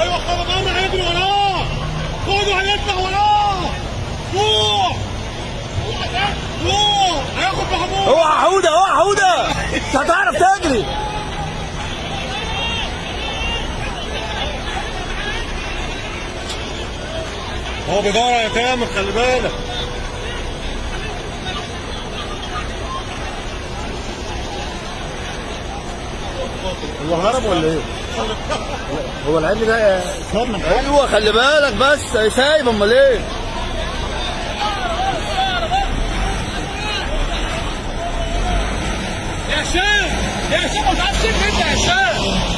أيوه خدوا بره هيجري وراه خدوا هيطلع وراه روح روح هياخد محمود اوعى حوده اوعى حوده مش هتعرف تجري. هو بيدور على تامر خلي بالك هو هرب ولا إيه؟ هو العيل ده أيوه خلي بالك بس سايب أمال إيه؟ يا هشام يا هشام ما تعرفش انت يا هشام